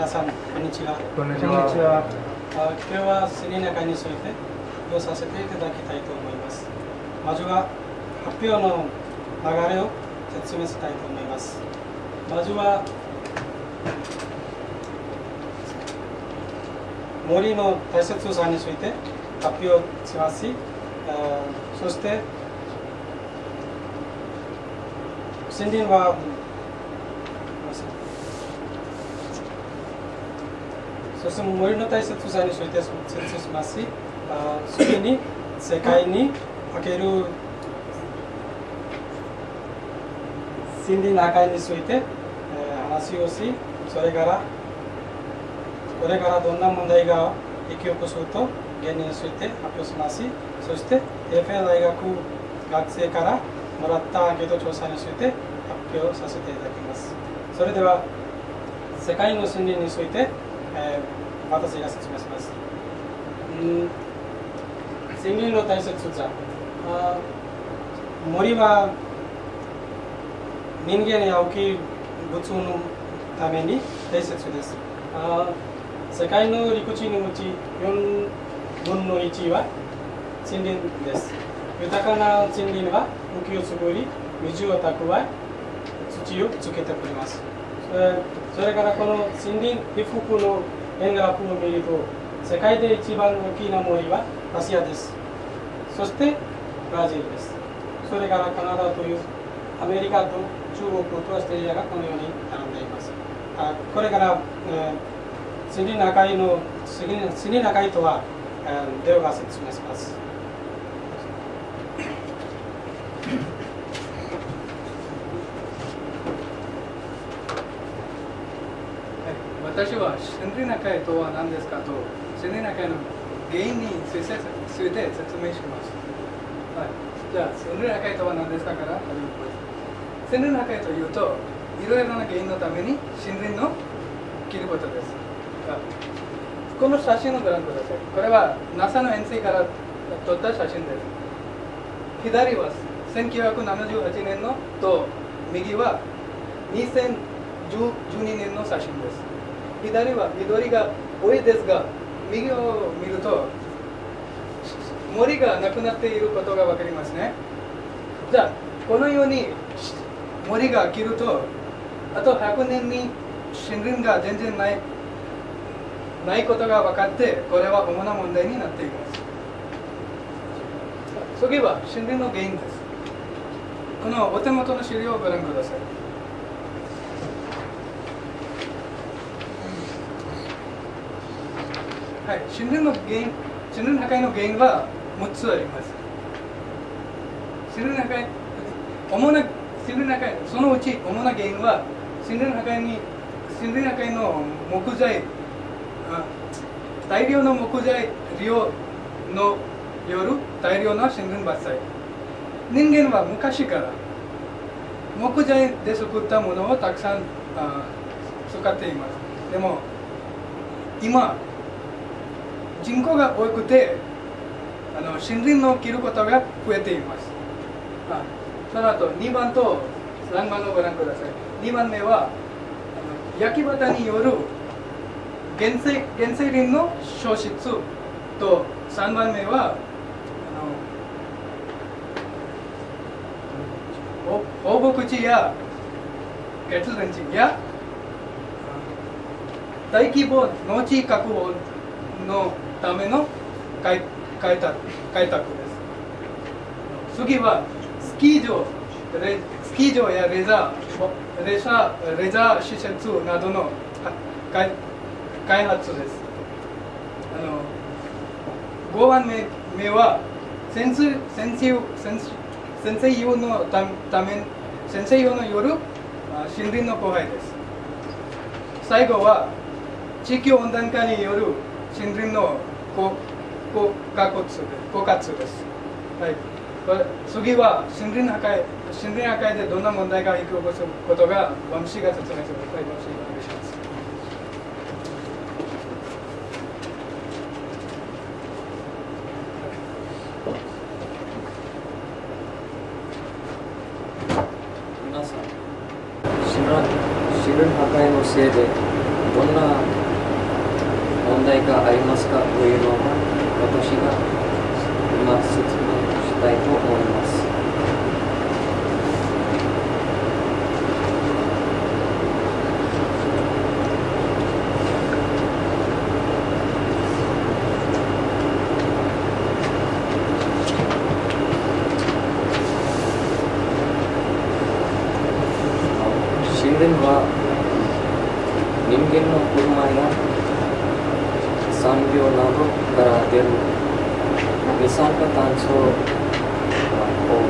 皆さん、こんにちは。こんにちは。あ今日はスリナカについて発表させていただきたいと思います。まずは発表の流れを説明したいと思います。まずは森の大切さについて発表しますし、あそして森林はごめんなさいそして森の大切さについて説明しますし、あ次に世界における森林破壊について、えー話をし、それからこれからどんな問題が引き起こすと原因について発表しますし、そして FA 大学学生からもらったアンケート調査について発表させていただきます。それでは世界の森林について、えー私が説明します。うん森林の大切さ。あ森は人間や大きい物のために大切です。あ世界の陸地のうち4分の1は森林です。豊かな森林は浮きを作り、水を蓄え、土をつけてくれます。それからこの森林被覆の円グラフを見ると、世界で一番大きな森はアジアです。そしてブラジルです。それからカナダというアメリカと中国とオーストラリアがこのように並んでいます。あこれから、えー森林破壊の森林森林破壊とは、えーレオが説明します。私は森林破壊とは何ですかと森林破壊の原因について説明します。はい、じゃあ森林破壊とは何ですかから始めます。森林破壊というといろいろな原因のために森林の切ることです。この写真をご覧ください。これは NASA の遠征から撮った写真です。左は1978年のと右は2012年の写真です。左は緑が多いですが、右を見ると森がなくなっていることがわかりますね。じゃあ、このように森が切ると、あと100年に森林が全然ないないことが分かって、これは主な問題になっています。次は森林の原因です。このお手元の資料をご覧ください。はい、森林の原因、森林破壊の原因は6つあります。森林破壊、主な森林破壊、そのうち主な原因は森林破壊に森林破壊の木材、大量の木材利用のよる大量の森林伐採。人間は昔から木材で作ったものをたくさん使っています。でも今人口が多くてあの森林の切ることが増えています。あその後2番と3番をご覧ください。2番目はあの焼き畑による原生原生林の消失と3番目は放牧地や越前地や大規模農地確保のための開開拓開拓です。次はスキー場レスキー場やレザーレザーレザー施設などの開開発です。あの5番目目は先生先生先先生用のため先生用の夜あ森林の荒廃です。最後は地域温暖化による森林の枯枯渇です枯渇です。はい。次は森林破壊森林破壊でどんな問題が引き起こすことがワムシが説明する。はい、ワムシお願いします。皆さん森林破壊のせいでどんな問題がありますかというのは私が今説明したいと思います。神殿は人間の車や産業などから出る二酸化炭素を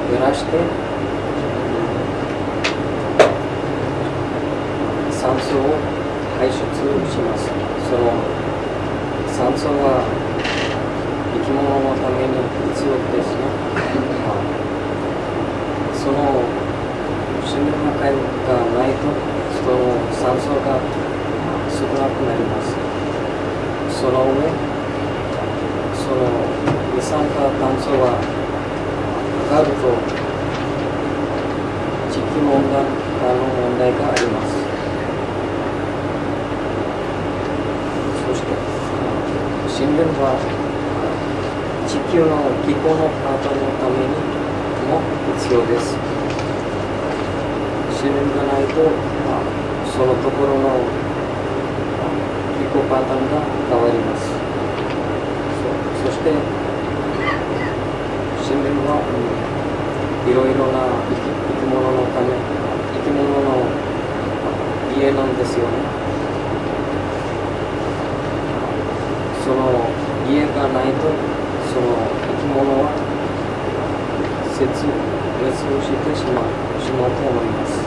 減らして酸素を排出します。その酸素は生き物のために必要ですね。まあその森林破壊がないとその酸素が少なくなりますその上その二酸化炭素は上がると地球温暖化の問題がありますそして森林は地球の気候の変化のためにも必要です。自然がないと、まあ、そのところの気候パターンが変わります。そそして森林は、うん、いろいろな生き生き物のため生き物の家なんですよねその家がないとその生き物は絶滅してしまうしまうと思います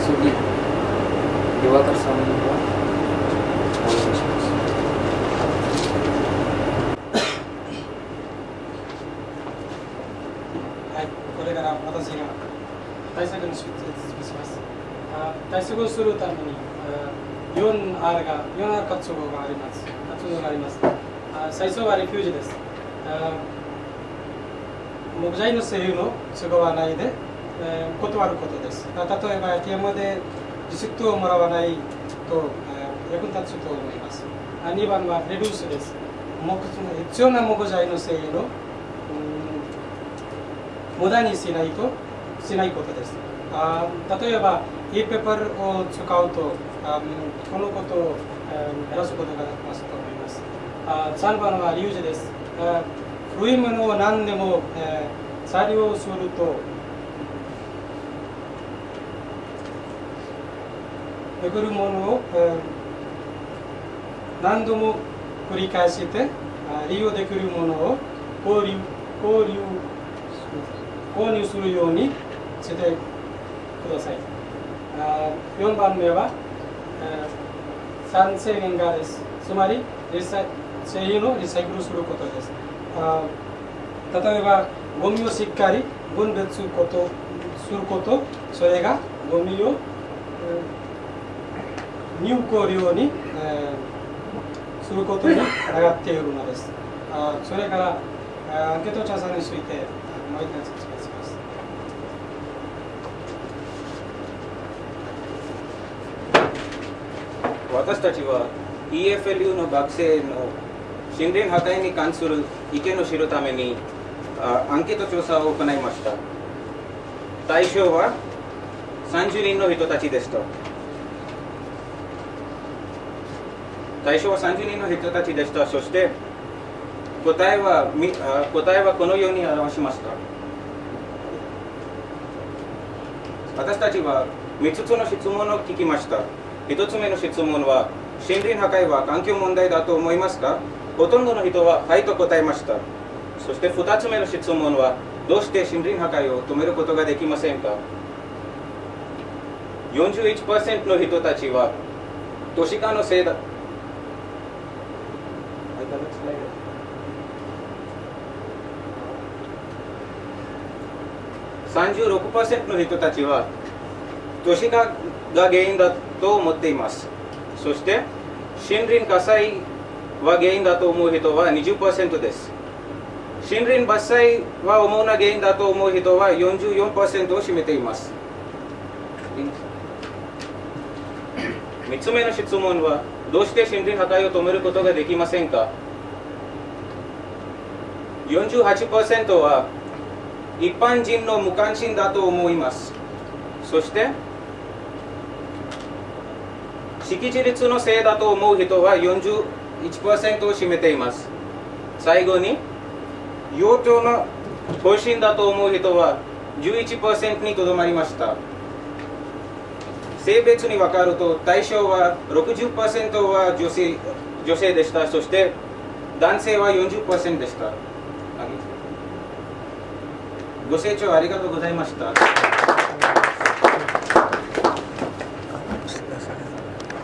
次、岩川さんにはお願いします。はい、これから私が対策の説明します。あ対策をするために、あ 4R が、4R 活動があります。活動があります。最初はレフュージです。木材の製油の都合はないで、えー断ることです。例えば ATM でリシットをもらわないと、えー役に立つと思います。2番はレデュースです。木必要な木材の製油の、うん無駄にしないとしないことです。あ例えば、e ペーパーを使うと、あこのことを、減らすことができますと思います。3番はリュウジです。古いものを何でも、えー再利用すると、巡るものを、えー何度も繰り返して利用できるものを購入購入購入するようにしてください。4番目は、えー、酸性原画です。つまりリサイ製品をリサイクルすることです。あ例えば、ゴミをしっかり分別することすること、それがゴミを、えー有効量に、えーすることにつながっているのです。あそれから、アンケート調査について、もう一回説明します。私たちは EFLU の学生の森林破壊に関する意見を知るためにアンケート調査を行いました。対象は30人の人たちでした対象は30人の人たちでしたそして答えは答えはこのように表しました。私たちは3つの質問を聞きました。1つ目の質問は森林破壊は環境問題だと思いますか？ほとんどの人ははいと答えました。そして2つ目の質問はどうして森林破壊を止めることができませんか？41%の人たちは都市化のせいだ。36%の人たちは都市化が原因だと思っています。そして森林火災は原因だと思う人は20%です。森林伐採は主な原因だと思う人は44%を占めています。3つ目の質問はどうして森林破壊を止めることができませんか？48%は一般人の無関心だと思います。そして識字率のせいだと思う人は1%を占めています。最後に幼鳥の方針だと思う人は11%にとどまりました。性別に分かると対象は60%は女性女性でした。そして男性は40%でした。ご清聴ありがとうございました。